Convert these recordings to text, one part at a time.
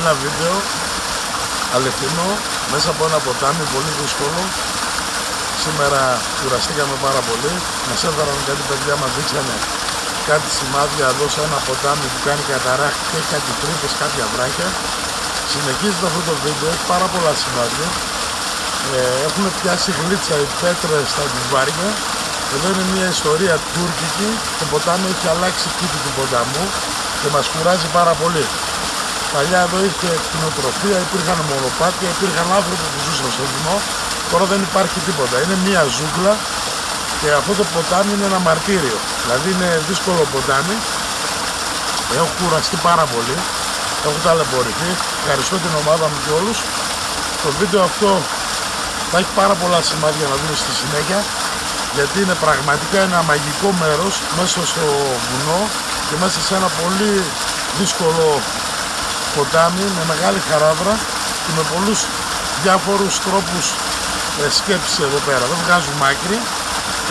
ένα βίντεο αληθινό μέσα από ένα ποτάμι πολύ δύσκολο. Σήμερα κουραστήκαμε πάρα πολύ. Μας έφεραν κάτι παιδιά μας δείξανε κάτι σημάδια εδώ σε ένα ποτάμι που κάνει καταράχτη και έχει κάτι τρύπες, κάποια βράχια. Συνεχίζεται αυτό το βίντεο, έχει πάρα πολλά σημάδια. Ε, έχουν πιάσει γλίτσα οι πέτρες στα βάρια. Εδώ είναι μια ιστορία τουρκική. Το ποτάμι έχει αλλάξει τύπη του ποταμού και μας κουράζει πάρα πολύ Παλιά εδώ είχε κτηνοτροφία, υπήρχαν μονοπάτια, υπήρχαν άνθρωποι που ζούσαν στο βουνό. Τώρα δεν υπάρχει τίποτα. Είναι μία ζούγκλα και αυτό το ποτάμι είναι ένα μαρτύριο. Δηλαδή είναι δύσκολο ποτάμι. Έχω κουραστεί πάρα πολύ. Έχω ταλαιπωρηθεί. Ευχαριστώ την ομάδα μου και όλους. Το βίντεο αυτό θα έχει πάρα πολλά σημάδια να δούμε στη συνέχεια γιατί είναι πραγματικά ένα μαγικό μέρος μέσα στο βουνό και μέσα σε ένα πολύ δύσκολο ποτάμι με μεγάλη χαράδρα και με πολλούς διάφορους τρόπους ε, σκέψης εδώ πέρα. Δεν βγάζουμε άκρη.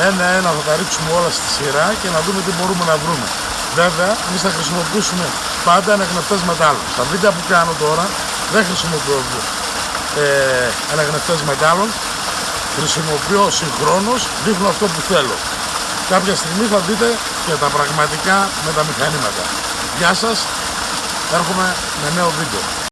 Ένα-ένα θα τα ρίξουμε όλα στη σειρά και να δούμε τι μπορούμε να βρούμε. Βέβαια, εμείς θα χρησιμοποιήσουμε πάντα αναγνευτές μετάλλων. Στα βίντεο που κάνω τώρα δεν χρησιμοποιώ ε, αναγνευτές μετάλλων. Χρησιμοποιώ συγχρόνως, δείχνω αυτό που θέλω. Κάποια στιγμή θα δείτε και τα πραγματικά με τα μηχανήματα. Γεια σας, έρχομαι με νέο βίντεο.